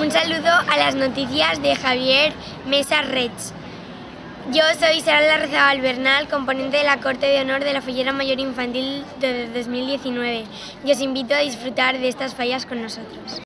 Un saludo a las noticias de Javier Mesa Rech. Yo soy Sara Larrazabal Bernal, componente de la Corte de Honor de la Fallera Mayor Infantil de 2019 y os invito a disfrutar de estas fallas con nosotros.